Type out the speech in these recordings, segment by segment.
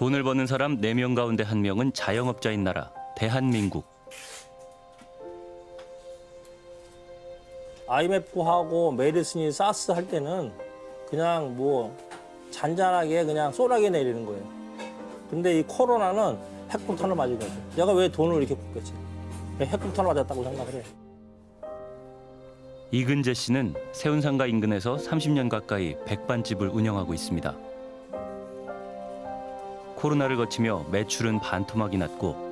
돈을 버는 사람 4명 가운데 1명은 자영업자인 나라 대한민국. IMF하고 메르스니 사스 할 때는 그냥 뭐 잔잔하게 그냥 쏘라게 내리는 거예요. 근데 이 코로나는 핵폭탄을 맞은 거죠. 내가 왜 돈을 이렇게 굽겠지? 핵폭탄을 맞았다고 생각을 해. 이근재 씨는 세운상가 인근에서 30년 가까이 백반집을 운영하고 있습니다. 코로나를 거치며 매출은 반토막이 났고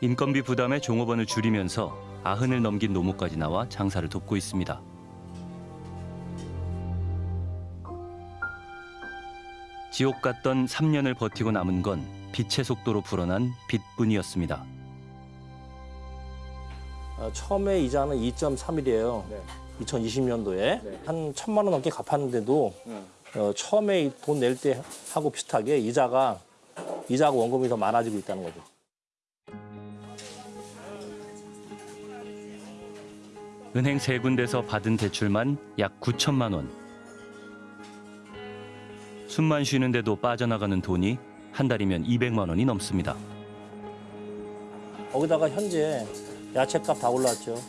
인건비 부담에 종업원을 줄이면서 아흔을 넘긴 노무까지 나와 장사를 돕고 있습니다. 지옥 같던 3년을 버티고 남은 건 빛의 속도로 불어난 빚뿐이었습니다. 어, 처음에 이자는 2.3일이에요. 2020년도에 한 천만 원 넘게 갚았는데도 어, 처음에 돈 낼 때 하고 비슷하게 이자가 이자가 원금이 더 많아지고 있다는 거죠. 은행 세 군데서 받은 대출만 약 9천만 원. 숨만 쉬는데도 빠져나가는 돈이 한 달이면 200만 원이 넘습니다. 거기다가 현재 야채값 다 올랐죠.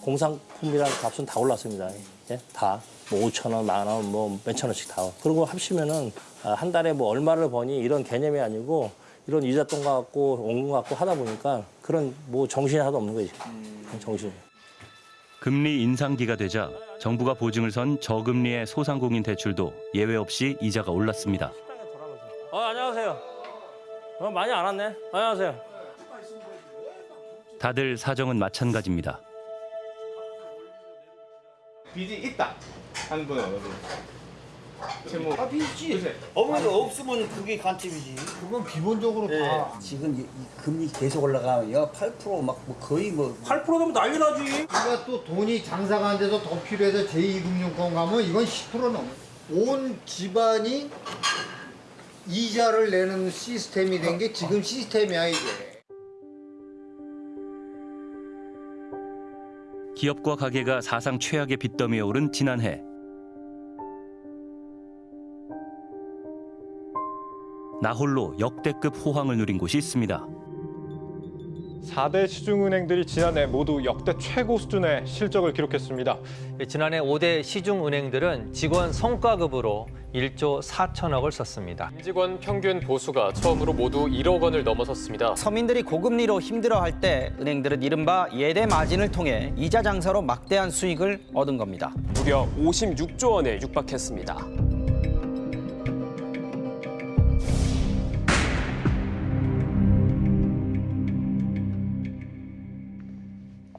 공산품이랑 값은 다 올랐습니다. 예? 다. 뭐 5천 원, 만 원, 뭐 몇천 원씩 다. 그리고 합치면은 아, 한 달에 뭐 얼마를 버니 이런 개념이 아니고 이런 이자 돈 갖고 원금 갖고 하다 보니까 그런 뭐 정신이 하나도 없는 거지. 정신. 금리 인상기가 되자 정부가 보증을 선 저금리의 소상공인 대출도 예외 없이 이자가 올랐습니다. 어, 안녕하세요. 어, 많이 안 왔네. 안녕하세요. 다들 사정은 마찬가지입니다. 빚이 있다 하는 분 분? 채무 아. 그래. 어머니가 없으면 그게 간첩이지. 그건 기본적으로 네. 다 지금 이, 이 금리 계속 올라가면 8%막 뭐 거의 뭐 8% 되면 난리 나지. 우리가 또 돈이 장사가 안 돼서 더 필요해서 제2금융권 가면 이건 10% 넘어. 온 집안이 이자를 내는 시스템이 된 게 지금 시스템이야 이게. 기업과 가게가 사상 최악의 빚더미에 오른 지난해. 나홀로 역대급 호황을 누린 곳이 있습니다. 4대 시중은행들이 지난해 모두 역대 최고 수준의 실적을 기록했습니다. 지난해 5대 시중은행들은 직원 성과급으로 1조 4천억을 썼습니다. 임직원 평균 보수가 처음으로 모두 1억 원을 넘어섰습니다. 서민들이 고금리로 힘들어할 때 은행들은 이른바 예대 마진을 통해 이자 장사로 막대한 수익을 얻은 겁니다. 무려 56조 원에 육박했습니다.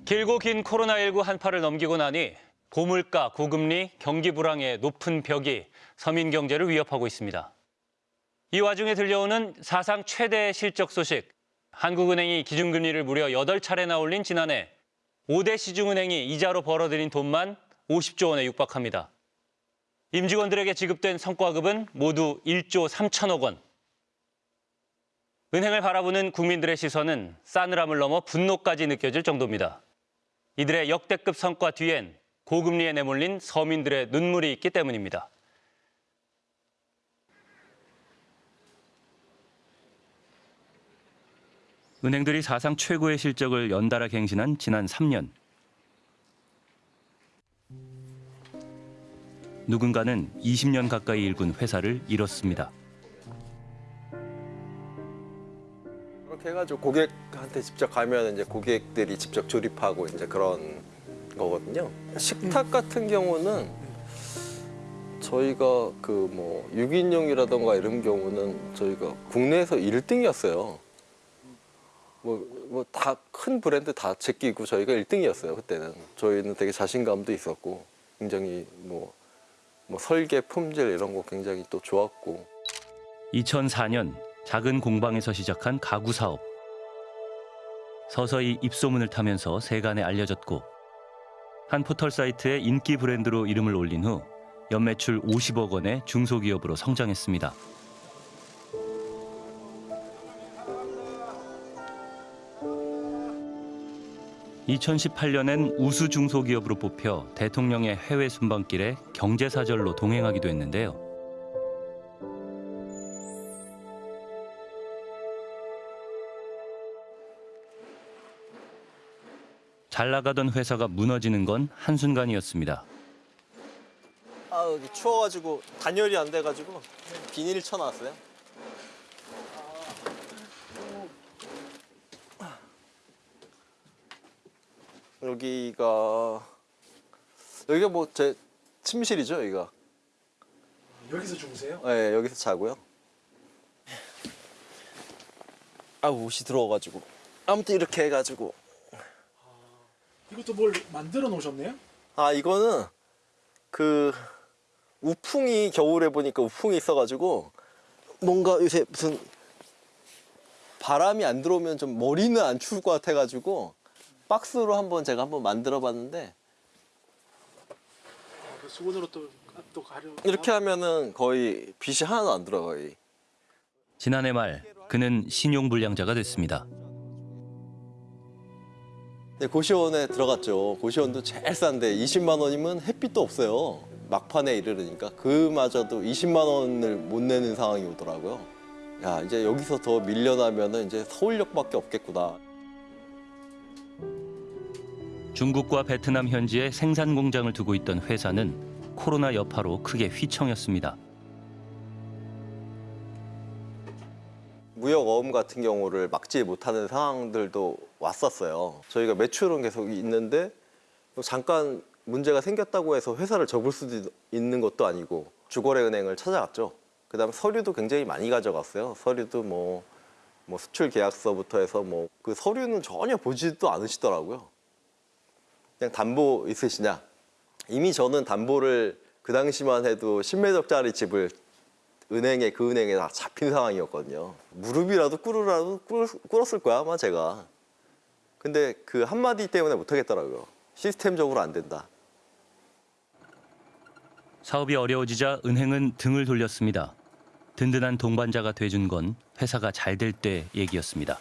길고 긴 코로나19 한파를 넘기고 나니 고물가, 고금리, 경기 불황의 높은 벽이 서민 경제를 위협하고 있습니다. 이 와중에 들려오는 사상 최대 실적 소식. 한국은행이 기준금리를 무려 8차례나 올린 지난해 5대 시중은행이 이자로 벌어들인 돈만 50조 원에 육박합니다. 임직원들에게 지급된 성과급은 모두 1조 3천억 원. 은행을 바라보는 국민들의 시선은 싸늘함을 넘어 분노까지 느껴질 정도입니다. 이들의 역대급 성과 뒤엔 고금리에 내몰린 서민들의 눈물이 있기 때문입니다. 은행들이 사상 최고의 실적을 연달아 갱신한 지난 3년. 누군가는 20년 가까이 일군 회사를 잃었습니다. 그렇게 해가지고 고객한테 직접 가면 이제 고객들이 직접 조립하고 이제 그런 거거든요. 식탁 같은 경우는 저희가 그 뭐 6인용이라던가 이런 경우는 저희가 국내에서 1등이었어요. 뭐뭐다큰 브랜드 다 제끼고 저희가 1등이었어요 그때는. 저희는 되게 자신감도 있었고 굉장히 뭐, 뭐 설계 품질 이런 거 굉장히 또 좋았고 2004년 작은 공방에서 시작한 가구 사업. 서서히 입소문을 타면서 세간에 알려졌고 한 포털 사이트에 인기 브랜드로 이름을 올린 후 연매출 50억 원의 중소기업으로 성장했습니다. 2018년엔 우수 중소기업으로 뽑혀 대통령의 해외 순방길에 경제사절로 동행하기도 했는데요. 잘 나가던 회사가 무너지는 건 한순간이었습니다. 아 여기 추워가지고 단열이 안 돼가지고 비닐 쳐놨어요. 여기가 여기가 뭐 제 침실이죠 여기가. 여기서 주무세요? 네 여기서 자고요. 아 옷이 들어와가지고 아무튼 이렇게 해가지고 이것도 뭘 만들어 놓으셨네요? 아 이거는 그 우풍이 겨울에 보니까 우풍이 있어가지고 뭔가 요새 무슨 바람이 안 들어오면 좀 머리는 안 추울 것 같아가지고 박스로 한번 제가 한번 만들어 봤는데 아, 그 수건으로 또, 또 가려. 이렇게 하면은 거의 빛이 하나도 안 들어가요. 지난해 말 그는 신용불량자가 됐습니다. 네, 고시원에 들어갔죠. 고시원도 제일 싼데 20만 원이면 햇빛도 없어요. 막판에 이르르니까 그마저도 20만 원을 못 내는 상황이 오더라고요. 야 이제 여기서 더 밀려나면 은 이제 서울역밖에 없겠구나. 중국과 베트남 현지에 생산 공장을 두고 있던 회사는 코로나 여파로 크게 휘청였습니다. 무역 어음 같은 경우를 막지 못하는 상황들도 왔었어요. 저희가 매출은 계속 있는데 잠깐 문제가 생겼다고 해서 회사를 접을 수도 있는 것도 아니고 주거래 은행을 찾아갔죠. 그 다음에 서류도 굉장히 많이 가져갔어요. 서류도 뭐, 뭐 수출 계약서부터 해서 뭐 그 서류는 전혀 보지도 않으시더라고요. 그냥 담보 있으시냐? 이미 저는 담보를 그 당시만 해도 10매덕짜리 집을 은행에 그 은행에 다 잡힌 상황이었거든요. 무릎이라도 꿇으라도 꿇, 꿇었을 거야 아마 제가. 근데 그 한마디 때문에 못하겠더라고요. 시스템적으로 안 된다. 사업이 어려워지자 은행은 등을 돌렸습니다. 든든한 동반자가 돼준 건 회사가 잘 될 때 얘기였습니다.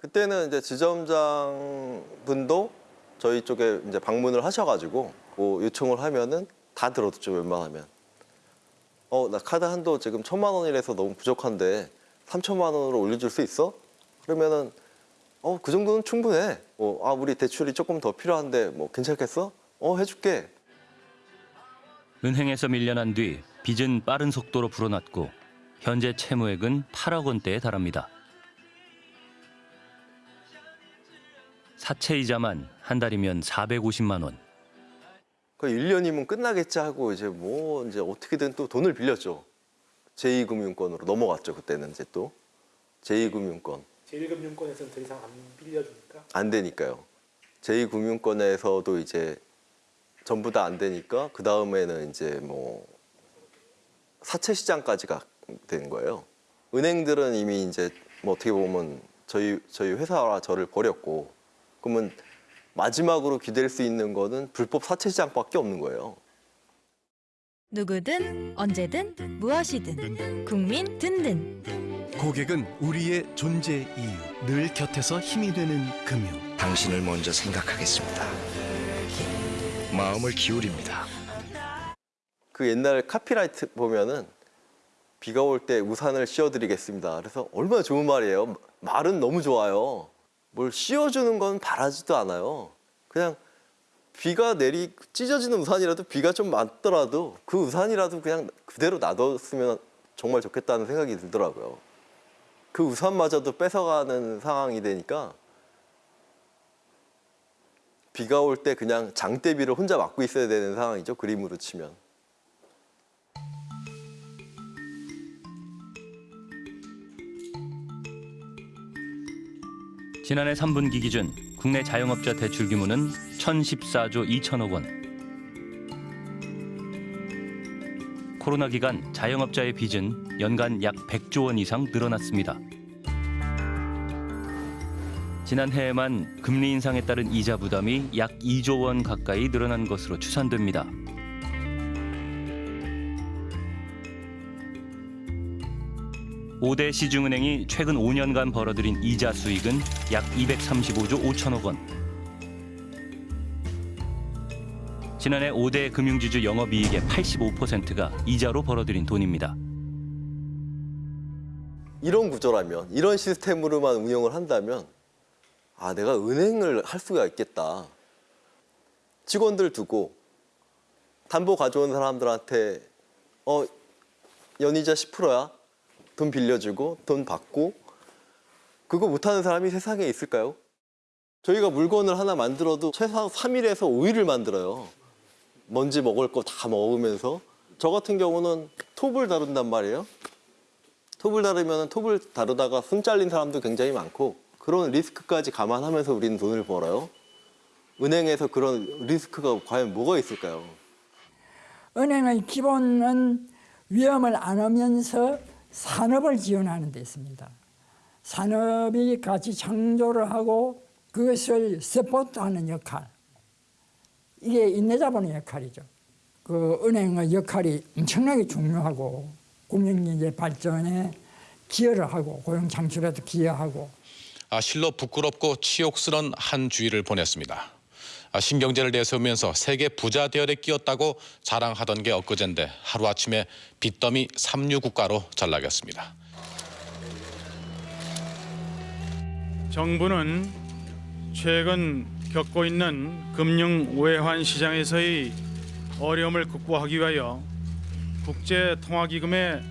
그때는 이제 지점장 분도 저희 쪽에 이제 방문을 하셔가지고 뭐 요청을 하면은 다 들어줬죠 웬만하면. 어 나 카드 한도 지금 천만 원이라서 너무 부족한데 삼천만 원으로 올려줄 수 있어? 그러면은 어 그 정도는 충분해. 어, 아 우리 대출이 조금 더 필요한데 뭐 괜찮겠어? 어 해줄게. 은행에서 밀려난 뒤 빚은 빠른 속도로 불어났고 현재 채무액은 8억 원대에 달합니다. 사채 이자만 한 달이면 450만 원. 그 1년이면 끝나겠지 하고 이제 뭐 이제 어떻게든 또 돈을 빌렸죠. 제2금융권으로 넘어갔죠 그때는 이제 또 제2금융권. 제1금융권에서는 더 이상 안 빌려주니까. 안 되니까요. 제2금융권에서도 이제 전부 다 안 되니까 그 다음에는 이제 뭐 사채 시장까지 가 된 거예요. 은행들은 이미 이제 뭐 어떻게 보면 저희 저희 회사와 저를 버렸고 그러면 마지막으로 기댈 수 있는 거는 불법 사채 시장밖에 없는 거예요. 누구든 언제든 무엇이든 국민 든든 고객은 우리의 존재 이유, 늘 곁에서 힘이 되는 금융. 당신을 먼저 생각하겠습니다. 마음을 기울입니다. 그 옛날 카피라이트 보면은 비가 올 때 우산을 씌워드리겠습니다. 그래서 얼마나 좋은 말이에요. 말은 너무 좋아요. 뭘 씌워주는 건 바라지도 않아요. 그냥 비가 내리 찢어지는 우산이라도 비가 좀 맞더라도 그 우산이라도 그냥 그대로 놔뒀으면 정말 좋겠다는 생각이 들더라고요. 그 우산마저도 뺏어가는 상황이 되니까 비가 올 때 그냥 장대비를 혼자 맞고 있어야 되는 상황이죠. 그림으로 치면. 지난해 3분기 기준 국내 자영업자 대출 규모는 1,014조 2천억 원. 코로나 기간 자영업자의 빚은 연간 약 100조 원 이상 늘어났습니다. 지난해에만 금리 인상에 따른 이자 부담이 약 2조 원 가까이 늘어난 것으로 추산됩니다. 오대 시중은행이 최근 5년간 벌어들인 이자 수익은 약 235조 5천억 원. 지난해 5대 금융지주 영업이익의 85%가 이자로 벌어들인 돈입니다. 이런 구조라면 이런 시스템으로만 운영을 한다면 아 내가 은행을 할 수가 있겠다. 직원들 두고 담보 가져온 사람들한테 어 연이자 10%야 돈 빌려주고 돈 받고 그거 못하는 사람이 세상에 있을까요? 저희가 물건을 하나 만들어도 최소한 3일에서 5일을 만들어요. 먼지 먹을 거 다 먹으면서 저 같은 경우는 톱을 다룬단 말이에요. 톱을 다루면 톱을 다루다가 손 잘린 사람도 굉장히 많고 그런 리스크까지 감안하면서 우리는 돈을 벌어요. 은행에서 그런 리스크가 과연 뭐가 있을까요? 은행의 기본은 위험을 안 하면서 산업을 지원하는 데 있습니다. 산업이 같이 창조를 하고 그것을 서포트하는 역할. 이게 인내자본의 역할이죠. 그 은행의 역할이 엄청나게 중요하고 국민경제 발전에 기여를 하고 고용 창출에도 기여하고 아, 실로 부끄럽고 치욕스런 한 주일을 보냈습니다. 아, 신경제를 내세우면서 세계 부자 대열에 끼었다고 자랑하던 게 엊그젠데 하루아침에 빚더미 삼류 국가로 전락했습니다. 정부는 최근 겪고 있는 금융 외환 시장에서의 어려움을 극복하기 위하여 국제 통화기금의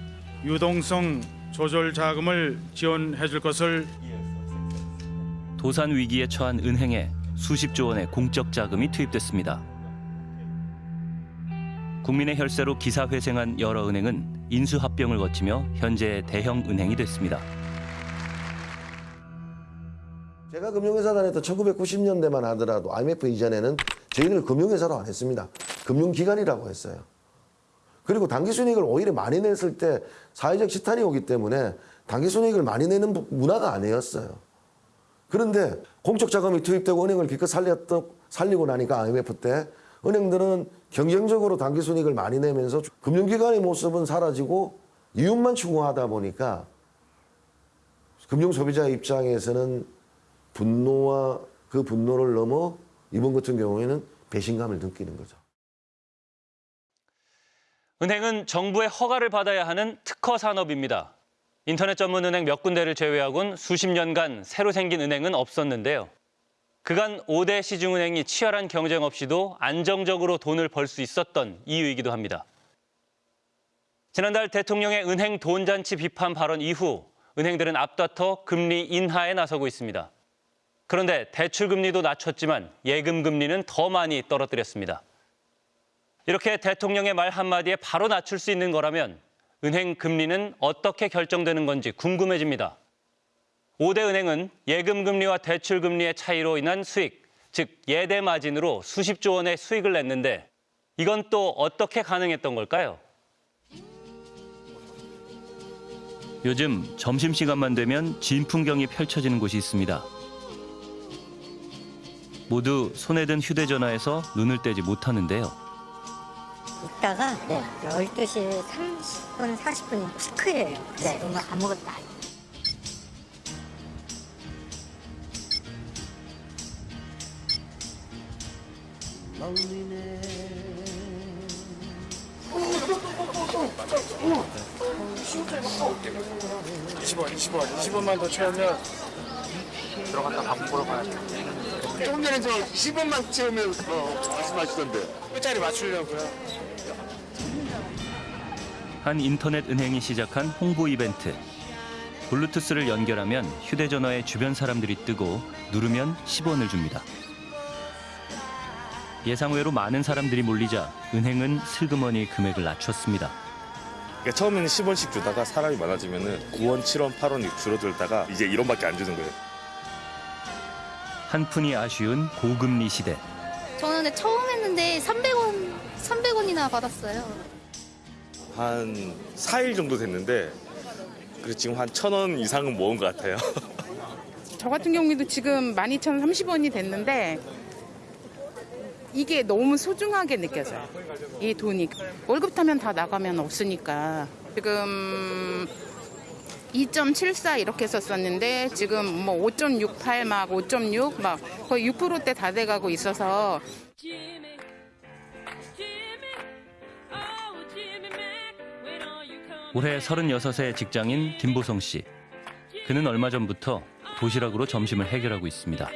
유동성 조절 자금을 지원해 줄 것을 도산 위기에 처한 은행에 수십조 원의 공적 자금이 투입됐습니다. 국민의 혈세로 기사회생한 여러 은행은 인수합병을 거치며 현재 대형 은행이 됐습니다. 제가 금융회사 다녔던 1990년대만 하더라도 IMF 이전에는 저희를 금융회사로 안 했습니다. 금융기관이라고 했어요. 그리고 당기순이익을 오히려 많이 냈을 때 사회적 지탄이 오기 때문에 당기순이익을 많이 내는 문화가 아니었어요. 그런데 공적 자금이 투입되고 은행을 기껏 살렸던, 살리고 나니까 IMF 때 은행들은 경쟁적으로 당기순이익을 많이 내면서 금융기관의 모습은 사라지고 이윤만 추구하다 보니까 금융소비자 입장에서는 분노와 그 분노를 넘어 이번 같은 경우에는 배신감을 느끼는 거죠. 은행은 정부의 허가를 받아야 하는 특허 산업입니다. 인터넷 전문 은행 몇 군데를 제외하곤 수십 년간 새로 생긴 은행은 없었는데요. 그간 5대 시중은행이 치열한 경쟁 없이도 안정적으로 돈을 벌 수 있었던 이유이기도 합니다. 지난달 대통령의 은행 돈잔치 비판 발언 이후 은행들은 앞다퉈 금리 인하에 나서고 있습니다. 그런데 대출 금리도 낮췄지만 예금 금리는 더 많이 떨어뜨렸습니다. 이렇게 대통령의 말 한마디에 바로 낮출 수 있는 거라면 은행 금리는 어떻게 결정되는 건지 궁금해집니다. 5대 은행은 예금 금리와 대출 금리의 차이로 인한 수익, 즉 예대 마진으로 수십조 원의 수익을 냈는데 이건 또 어떻게 가능했던 걸까요? 요즘 점심시간만 되면 진풍경이 펼쳐지는 곳이 있습니다. 모두 손에 든 휴대전화에서 눈을 떼지 못하는데요. 있다가 네, 12시 30분, 40분 피크예요. 네, 오늘 아무것도 안 어, 20원, 20원, 20원만 더 채우면 들어갔다 밥 먹으러 가야 돼. 조금 전에 저 10원만 채우면 뭐 말씀하시던데. 끝자리 맞추려고요. 한 인터넷 은행이 시작한 홍보 이벤트. 블루투스를 연결하면 휴대전화에 주변 사람들이 뜨고 누르면 10원을 줍니다. 예상외로 많은 사람들이 몰리자 은행은 슬그머니 금액을 낮췄습니다. 그러니까 처음에는 10원씩 주다가 사람이 많아지면은 9원, 7원, 8원이 줄어들다가 이제 1원밖에 안 주는 거예요. 한 푼이 아쉬운 고금리 시대. 저는 처음 했는데 300원, 300원이나 받았어요. 한 4일 정도 됐는데 그래 지금 한 1,000원 이상은 모은 것 같아요. 저 같은 경우에도 지금 12,030원이 됐는데 이게 너무 소중하게 느껴져요. 이 돈이 월급 타면 다 나가면 없으니까 지금 2.74 이렇게 썼었는데 지금 뭐 5.68 막 5.6 막 거의 6%대 다 돼가고 있어서 올해 36세 직장인 김보성 씨. 그는 얼마 전부터 도시락으로 점심을 해결하고 있습니다.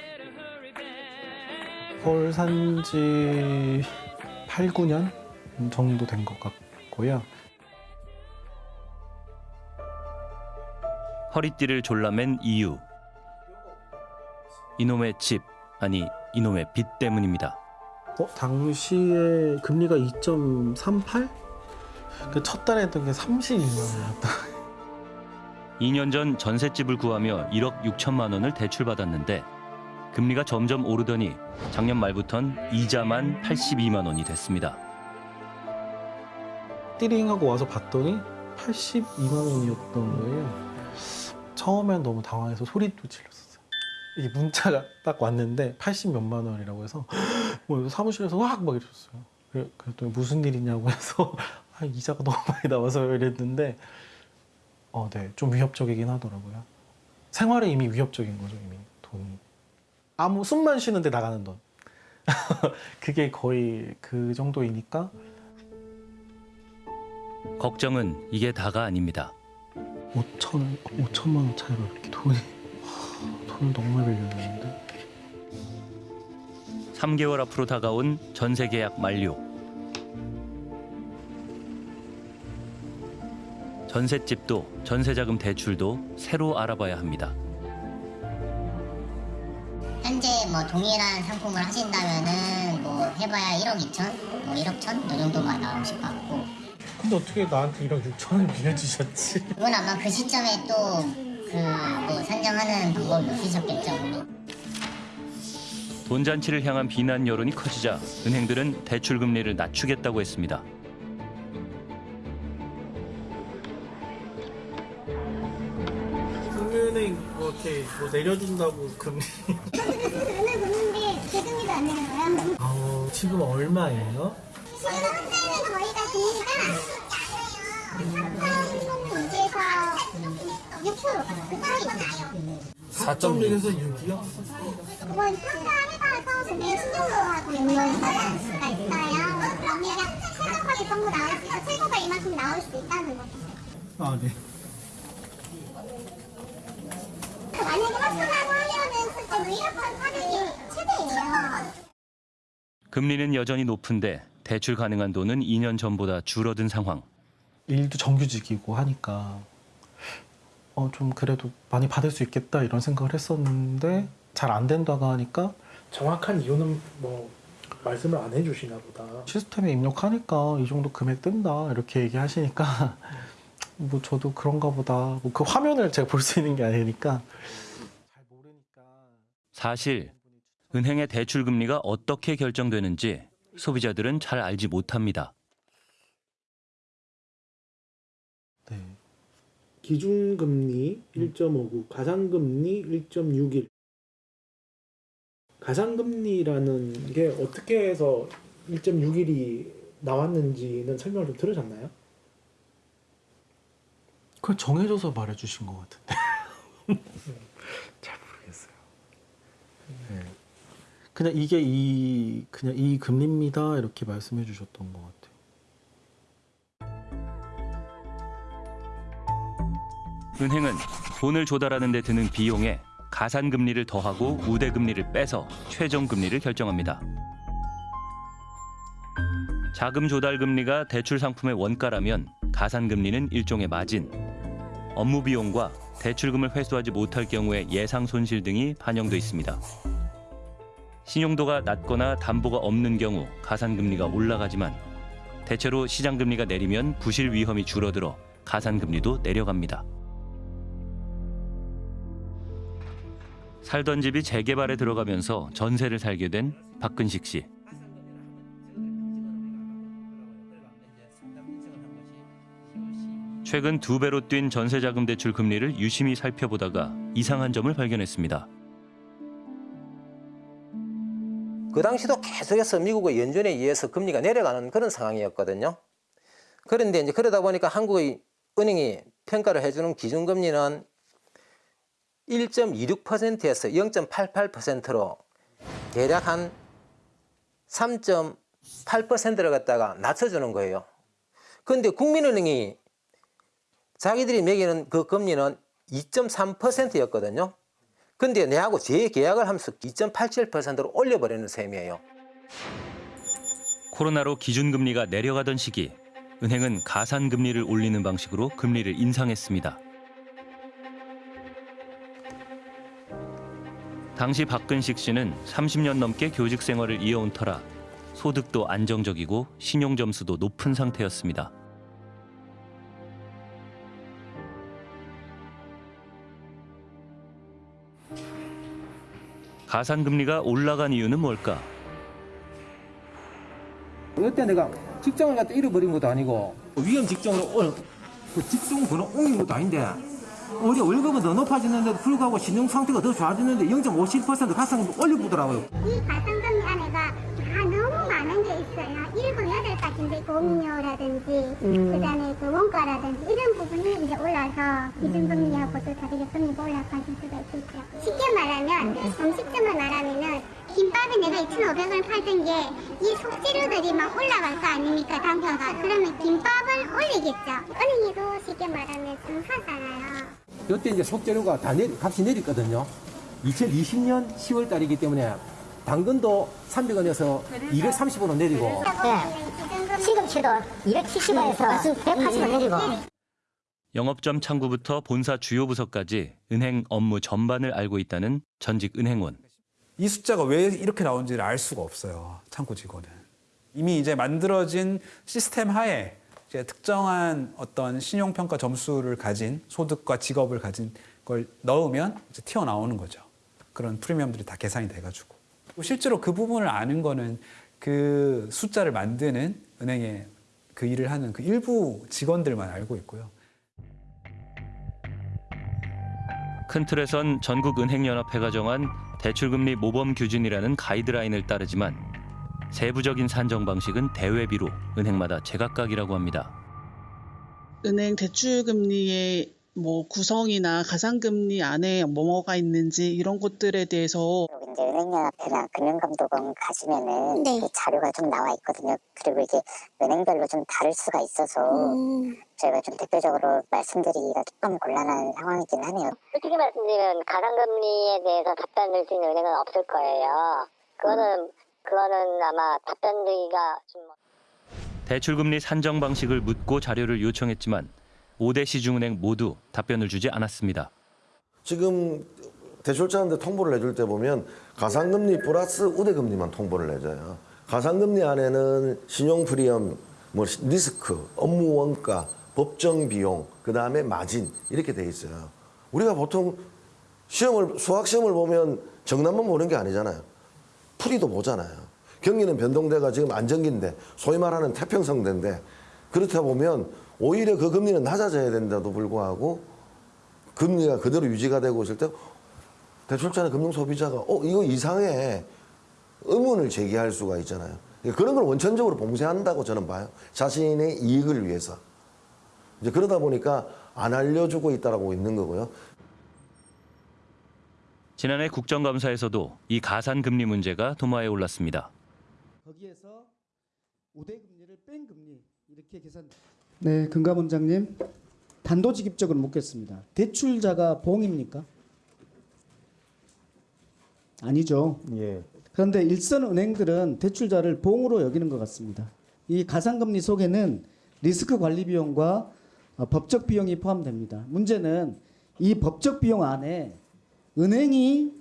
서울 산지 8, 9년 정도 된 것 같고요. 허리띠를 졸라맨 이유. 이놈의 집, 아니 이놈의 빚 때문입니다. 어, 당시에 금리가 2.38? 그 첫 달에 했던 게 32만 원이었다. 2년 전 전셋집을 구하며 1억 6천만 원을 대출받았는데 금리가 점점 오르더니 작년 말부턴 이자만 82만 원이 됐습니다. 띠링하고 와서 봤더니 82만 원이었던 거예요. 처음엔 너무 당황해서 소리도 질렀었어요. 이게 문자가 딱 왔는데 80 몇만 원이라고 해서 뭐 사무실에서 확막 이랬어요. 그래- 그랬더니 무슨 일이냐고 해서 아, 이자가 너무 많이 나와서 이랬는데 어, 네, 좀 위협적이긴 하더라고요. 생활에 이미 위협적인 거죠, 이미 돈이. 아무 숨만 쉬는데 나가는 돈. 그게 거의 그 정도이니까 걱정은 이게 다가 아닙니다. 5천 5천만 원 차이로 이렇게 돈이 돈을 너무 많이 빌렸는데 3개월 앞으로 다가온 전세 계약 만료. 전셋집도 전세자금 대출도 새로 알아봐야 합니다. 현재 뭐 동일한 상품을 하신다면은 뭐 해봐야 1억 2천, 뭐 1억 천? 이 정도가 나오실 것 같고 근데 어떻게 나한테 1억 6천 원을 빌려주셨지? 그건 아마 그 시점에 또 그뭐 산정하는 방법이 없으셨겠죠. 돈잔치를 향한 비난 여론이 커지자 은행들은 대출 금리를 낮추겠다고 했습니다. 이렇게 뭐 내려준다고 금리 오늘 보는데 계급리도 안 내는 거야. 아 지금 얼마예요? 지금 현재는 저희가 금리가 3.2에서 6%, 그 사이거든요. 4.1에서 6이요? 그건 평가에 따라서 금리 신용도하고 연결할 수가 있어요. 금리가 최저까지 정도 나올 수 있고 최고가 이만큼 나올 수 있다는 거죠. 아 네. 만약에 가격이 최대예요. 금리는 여전히 높은데 대출 가능한 돈은 2년 전보다 줄어든 상황. 일도 정규직이고 하니까 어 좀 그래도 많이 받을 수 있겠다 이런 생각을 했었는데 잘 안 된다고 하니까 정확한 이유는 뭐 말씀을 안 해주시나 보다. 시스템에 입력하니까 이 정도 금액 뜬다 이렇게 얘기하시니까 뭐 저도 그런가 보다 뭐 그 화면을 제가 볼 수 있는 게 아니니까 사실 은행의 대출 금리가 어떻게 결정되는지 소비자들은 잘 알지 못합니다. 기준금리 1.59, 가상금리 1.61. 가상금리라는 게 어떻게 해서 1.61이 나왔는지는 설명을 좀 들으셨나요? 그걸 정해줘서 말해주신 것 같은데 잘 모르겠어요. 네. 그냥 이게 이 그냥 이 금리입니다 이렇게 말씀해 주셨던 것 같아요. 은행은 돈을 조달하는 데 드는 비용에 가산 금리를 더하고 우대 금리를 빼서 최종 금리를 결정합니다. 자금 조달 금리가 대출 상품의 원가라면 가산 금리는 일종의 마진. 업무 비용과 대출금을 회수하지 못할 경우의 예상 손실 등이 반영돼 있습니다. 신용도가 낮거나 담보가 없는 경우 가산 금리가 올라가지만 대체로 시장 금리가 내리면 부실 위험이 줄어들어 가산 금리도 내려갑니다. 살던 집이 재개발에 들어가면서 전세를 살게 된 박근식 씨. 최근 두 배로 뛴 전세자금 대출 금리를 유심히 살펴보다가 이상한 점을 발견했습니다. 그 당시도 계속해서 미국의 연준에 의해서 금리가 내려가는 그런 상황이었거든요. 그런데 이제 그러다 보니까 한국의 은행이 평가를 해주는 기준금리는 1.26%에서 0.88%로 대략 한 3.8%를 갖다가 낮춰주는 거예요. 그런데 국민은행이 자기들이 매기는 그 금리는 2.3%였거든요. 근데 내하고 재계약을 하면서 2.87%로 올려버리는 셈이에요. 코로나로 기준금리가 내려가던 시기 은행은 가산금리를 올리는 방식으로 금리를 인상했습니다. 당시 박근식 씨는 30년 넘게 교직 생활을 이어온 터라 소득도 안정적이고 신용 점수도 높은 상태였습니다. 가산금리가 올라간 이유는 뭘까? 그때 내가 직장을 갖다 잃어버린 것도 아니고 위험 직종으로 올, 그 직종 번호 옮긴 것도 아닌데 우리 월급은 더 높아지는데도 불구하고 신용 상태가 더 좋아지는데 0.57% 가상금 올려보더라고요. 이 가상금리 안에가 다 너무 많은 게 있어요. 일곱 여덟 가지인데 보험료라든지 음. 그다음에 그 원가라든지 이런 부분이 이제 올라서 기준금리하고도 다르게 금리가 올라가실 수가 있겠죠. 쉽게 말하면 음식점을 말하면은 김밥에 내가 2,500원 팔던 게 이 속재료들이 막 올라갈 거 아닙니까 단가가 그러면 김밥을 올리겠죠. 은행에도 쉽게 말하면 증사잖아요. 그때 이제 속재료가 다 내리, 값이 내렸거든요. 2020년 10월 달이기 때문에 당근도 300원에서 230원으로 내리고 시금치도 270원에서 180원 내리고 영업점 창구부터 본사 주요 부서까지 은행 업무 전반을 알고 있다는 전직 은행원. 이 숫자가 왜 이렇게 나온지를 알 수가 없어요. 창구 직원은. 이미 이제 만들어진 시스템 하에 이제 특정한 어떤 신용평가 점수를 가진 소득과 직업을 가진 걸 넣으면 이제 튀어나오는 거죠. 그런 프리미엄들이 다 계산이 돼가지고. 실제로 그 부분을 아는 거는 그 숫자를 만드는 은행의 그 일을 하는 그 일부 직원들만 알고 있고요. 큰 틀에선 전국은행연합회가 정한 대출금리 모범 규준이라는 가이드라인을 따르지만 세부적인 산정 방식은 대외비로 은행마다 제각각이라고 합니다. 은행 대출 금리의 뭐 구성이나 가상금리 안에 뭐가 있는지 이런 것들에 대해서 이제 은행연합회나 금융감독원 가시면은 그 자료가 좀 나와 있거든요. 그리고 이게 은행별로 좀 다를 수가 있어서 저희가 좀 대표적으로 말씀드리기가 조금 곤란한 상황이긴 하네요. 솔직히 말씀드리면 가상금리에 대해서 답변을 수 있는 은행은 없을 거예요. 그거는 그거는 아마 답변드리기가 좀 대출금리 산정 방식을 묻고 자료를 요청했지만 5대 시중은행 모두 답변을 주지 않았습니다. 지금 대출자한테 통보를 해줄 때 보면 가상금리 플러스 우대금리만 통보를 해줘요. 가상금리 안에는 신용 프리엄, 뭐 리스크, 업무 원가, 법정 비용, 그 다음에 마진 이렇게 돼 있어요. 우리가 보통 시험을 수학 시험을 보면 정답만 보는 게 아니잖아요. 풀이도 보잖아요. 경기는 변동대가 지금 안정기인데 소위 말하는 태평성대인데 그렇다 보면 오히려 그 금리는 낮아져야 된다도 불구하고 금리가 그대로 유지가 되고 있을 때 대출자나 금융소비자가 어 이거 이상해 의문을 제기할 수가 있잖아요. 그런 걸 원천적으로 봉쇄한다고 저는 봐요. 자신의 이익을 위해서. 이제 그러다 보니까 안 알려주고 있다라고 있는 거고요. 지난해 국정감사에서도 이 가산금리 문제가 도마에 올랐습니다. 거기에서 우대금리를 뺀 금리 이렇게 계산. 네, 금감 원장님 단도직입적으로 묻겠습니다. 대출자가 봉입니까? 아니죠. 예. 그런데 일선 은행들은 대출자를 봉으로 여기는 것 같습니다. 이 가상금리 속에는 리스크 관리 비용과 어, 법적 비용이 포함됩니다. 문제는 이 법적 비용 안에 은행이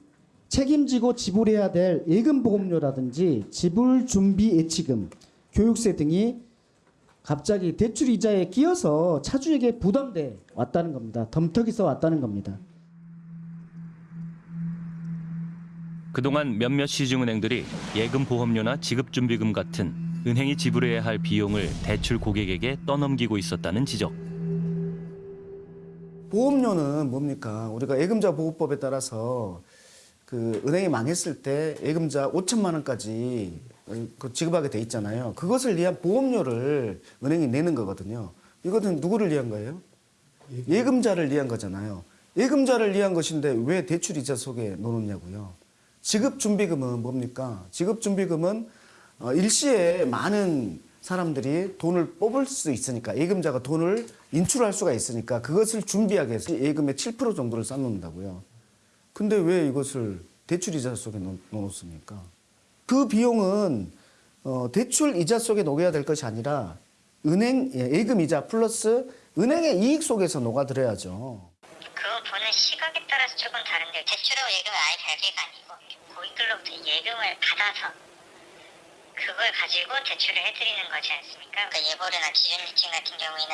책임지고 지불해야 될 예금 보험료라든지 지불 준비 예치금, 교육세 등이 갑자기 대출 이자에 끼어서 차주에게 부담돼 왔다는 겁니다. 덤터기서 왔다는 겁니다. 그동안 몇몇 시중은행들이 예금 보험료나 지급준비금 같은 은행이 지불해야 할 비용을 대출 고객에게 떠넘기고 있었다는 지적. 보험료는 뭡니까? 우리가 예금자 보호법에 따라서 그 은행이 망했을 때 예금자 5천만 원까지 그 지급하게 돼 있잖아요. 그것을 위한 보험료를 은행이 내는 거거든요. 이것은 누구를 위한 거예요? 예금자를 위한 거잖아요. 예금자를 위한 것인데 왜 대출 이자 속에 넣느냐고요. 지급준비금은 뭡니까? 지급준비금은 어, 일시에 많은 사람들이 돈을 뽑을 수 있으니까 예금자가 돈을 인출할 수가 있으니까 그것을 준비하기 위해서 예금의 7% 정도를 쌓는다고요. 근데 왜 이것을 대출 이자 속에 넣- 넣어놓습니까? 그 비용은 어, 대출 이자 속에 녹여야 될 것이 아니라 은행 예, 예금 이자 플러스 은행의 이익 속에서 녹아들어야죠. 그 보는 시각에 따라서 조금 다른데 대출하고 예금은 아예 별개가 아니고 고객들로부터 예금을 받아서 그걸 가지고 대출을 해드리는 거지 않습니까? 그러니까 예보료나 기준리층 같은 경우에는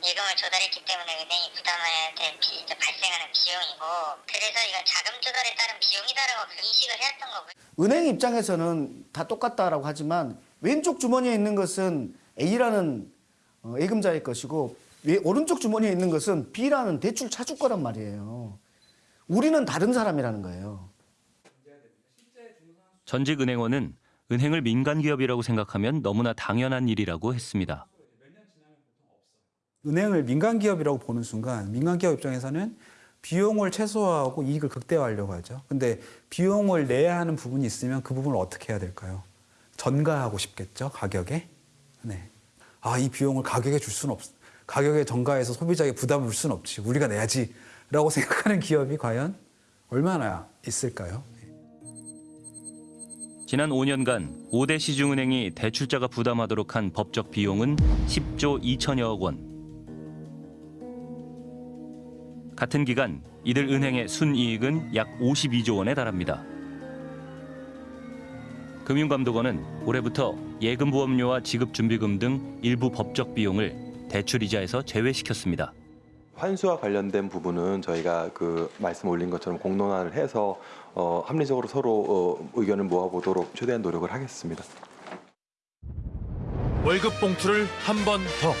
예금을 조달했기 때문에 은행이 부담해야 될 비, 발생하는 비용이고 그래서 이건 자금 조달에 따른 비용이다라고 그 인식을 해왔던 거고요. 은행 입장에서는 다 똑같다라고 하지만 왼쪽 주머니에 있는 것은 A라는 어, 예금자의 것이고 왜- 오른쪽 주머니에 있는 것은 B라는 대출 차주 거란 말이에요. 우리는 다른 사람이라는 거예요. 전직 은행원은 은행을 민간 기업이라고 생각하면 너무나 당연한 일이라고 했습니다. 은행을 민간 기업이라고 보는 순간 민간 기업 입장에서는 비용을 최소화하고 이익을 극대화하려고 하죠. 근데 비용을 내야 하는 부분이 있으면 그 부분을 어떻게 해야 될까요? 전가하고 싶겠죠, 가격에. 네. 아, 이 비용을 가격에 줄 수는 없, 가격에 전가해서 소비자에게 부담을 줄 수는 없지. 우리가 내야지. 라고 생각하는 기업이 과연 얼마나 있을까요? 지난 5년간 5대 시중은행이 대출자가 부담하도록 한 법적 비용은 10조 2천여억 원. 같은 기간 이들 은행의 순이익은 약 52조 원에 달합니다. 금융감독원은 올해부터 예금보험료와 지급준비금 등 일부 법적 비용을 대출이자에서 제외시켰습니다. 환수와 관련된 부분은 저희가 그 말씀 올린 것처럼 공론화를 해서 어, 합리적으로 서로 어, 의견을 모아보도록 최대한 노력을 하겠습니다. 월급 봉투를 한 번 더.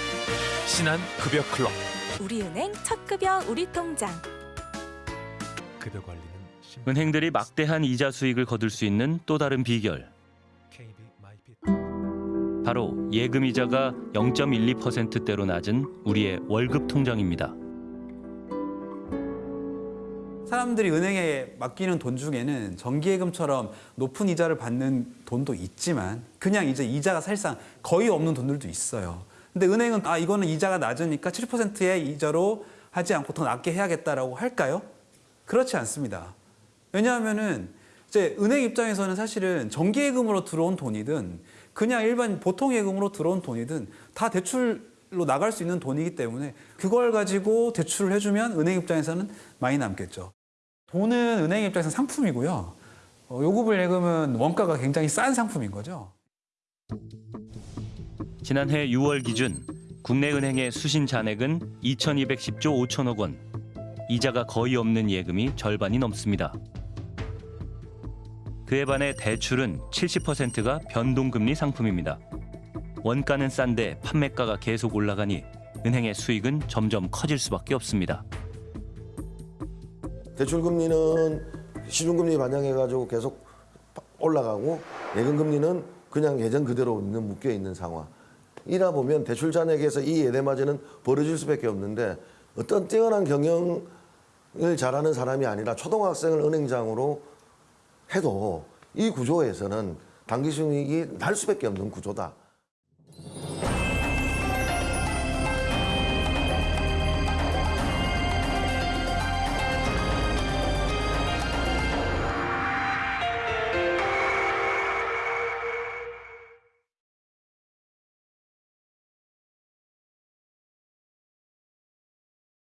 신한 급여 클럽. 우리은행 첫 급여 우리 통장. 급여 관리는 은행들이 막대한 이자 수익을 거둘 수 있는 또 다른 비결. 바로 예금 이자가 0.12%대로 낮은 우리의 월급 통장입니다. 사람들이 은행에 맡기는 돈 중에는 정기예금처럼 높은 이자를 받는 돈도 있지만 그냥 이제 이자가 사실상 거의 없는 돈들도 있어요. 근데 은행은 아 이거는 이자가 낮으니까 7%의 이자로 하지 않고 더 낮게 해야겠다라고 할까요? 그렇지 않습니다. 왜냐하면은 이제 은행 입장에서는 사실은 정기예금으로 들어온 돈이든 그냥 일반 보통 예금으로 들어온 돈이든 다 대출로 나갈 수 있는 돈이기 때문에 그걸 가지고 대출을 해주면 은행 입장에서는 많이 남겠죠. 돈은 은행 입장에서는 상품이고요. 어, 요구불 예금은 원가가 굉장히 싼 상품인 거죠. 지난해 6월 기준 국내 은행의 수신 잔액은 2,210조 5천억 원. 이자가 거의 없는 예금이 절반이 넘습니다. 그에 반해 대출은 70%가 변동금리 상품입니다. 원가는 싼데 판매가가 계속 올라가니 은행의 수익은 점점 커질 수밖에 없습니다. 대출 금리는 시중금리 반영해가지고 계속 올라가고 예금 금리는 그냥 예전 그대로 있는 묶여 있는 상황. 이라 보면 대출 잔액에서 이 예대마저는 벌어질 수밖에 없는데 어떤 뛰어난 경영을 잘하는 사람이 아니라 초등학생을 은행장으로 해도 이 구조에서는 단기 순이익이 날 수밖에 없는 구조다.